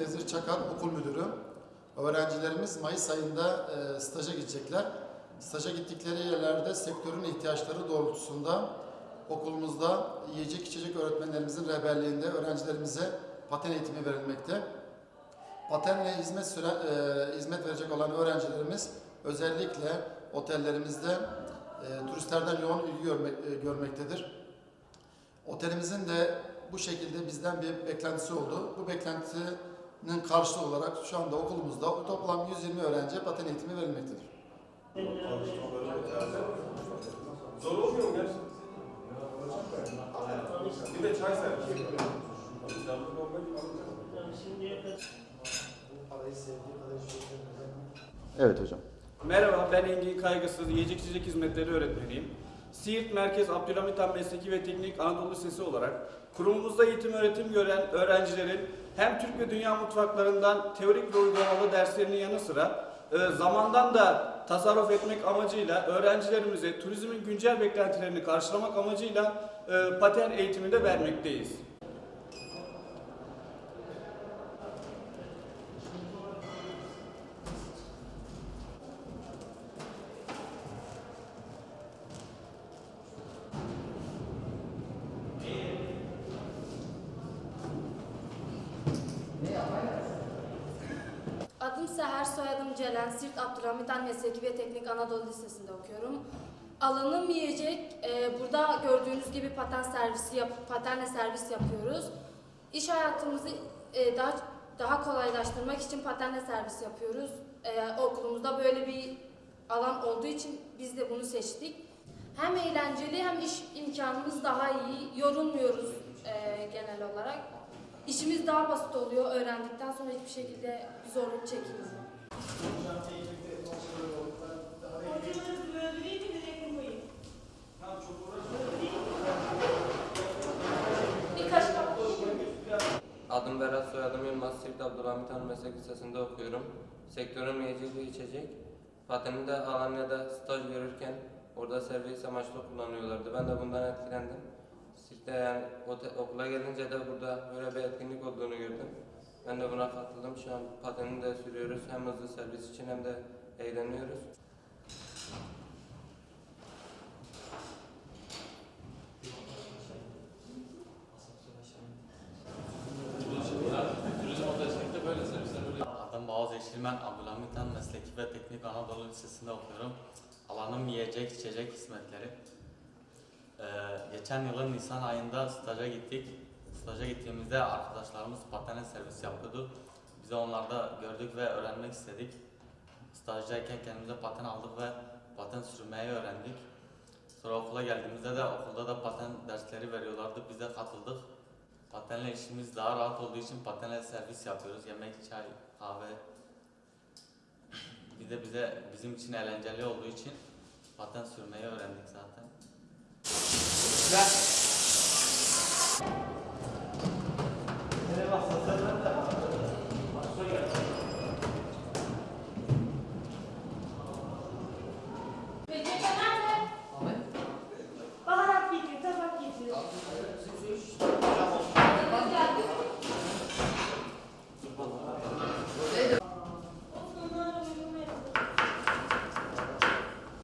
Nezir Çakar okul müdürü. Öğrencilerimiz Mayıs ayında e, staja gidecekler. Staja gittikleri yerlerde sektörün ihtiyaçları doğrultusunda okulumuzda yiyecek içecek öğretmenlerimizin rehberliğinde öğrencilerimize paten eğitimi verilmekte. Patenle hizmet süre, e, hizmet verecek olan öğrencilerimiz özellikle otellerimizde e, turistlerden yoğun ilgi görmek, e, görmektedir. Otelimizin de bu şekilde bizden bir beklentisi oldu. Bu beklentinin karşılığı olarak şu anda okulumuzda toplam 120 öğrenciye paten eğitimi verilmektedir. Zor olmuyor mu gerçekten? Bir de çay servis. Evet hocam. Merhaba, ben Engin Kaygısız, yiyecek içecek hizmetleri öğretmeniyim. Siirt Merkez Abdülhamit Han Mesleki ve Teknik Anadolu Lisesi olarak kurumumuzda eğitim öğretim gören öğrencilerin hem Türk ve Dünya mutfaklarından teorik ve uygulamalı derslerinin yanı sıra e, zamandan da tasarruf etmek amacıyla öğrencilerimize turizmin güncel beklentilerini karşılamak amacıyla e, paten eğitimi de vermekteyiz. Adım Seher, soyadım Celen. Sirt Abdülhamit Han Mesleki ve Teknik Anadolu Lisesi'nde okuyorum. Alanım yiyecek. Ee, burada gördüğünüz gibi paten servisi yap patenle servis yapıyoruz. İş hayatımızı e, daha daha kolaylaştırmak için patenle servis yapıyoruz. Ee, okulumuzda böyle bir alan olduğu için biz de bunu seçtik. Hem eğlenceli hem iş imkanımız daha iyi. Yorulmuyoruz e, olarak. İşimiz daha basit oluyor. Öğrendikten sonra hiçbir şekilde zorluk çekmiyoruz. Adım Berat, soyadım Yılmaz. Siirt Abdülhamit Han Meslek Lisesi'nde okuyorum. Sektörüm yiyecek ve içecek. Pateninde Alanya'da staj görürken orada servis amaçlı kullanıyorlardı. Ben de bundan etkilendim. Siirt'te yani okula gelince de burada böyle bir etkinlik olduğunu gördüm. Ben de buna katıldım. Şu an patenini de sürüyoruz. Hem hızlı servis için hem de eğleniyoruz. Adım Bağız Yeşilmen, Abdülhamit Han Mesleki ve Teknik Anadolu Lisesi'nde okuyorum. Alanım yiyecek, içecek hizmetleri. Ee, geçen yılın Nisan ayında staja gittik. Staja gittiğimizde arkadaşlarımız patene servis yapıyordu. Biz de onlarda gördük ve öğrenmek istedik. Stajdayken kendimize paten aldık ve paten sürmeyi öğrendik. Sonra okula geldiğimizde de okulda da paten dersleri veriyorlardı. Biz de katıldık. Patenle işimiz daha rahat olduğu için patenle servis yapıyoruz. Yemek, çay, kahve. Bir de bize bizim için eğlenceli olduğu için paten sürmeyi öğrendik zaten. Gracias.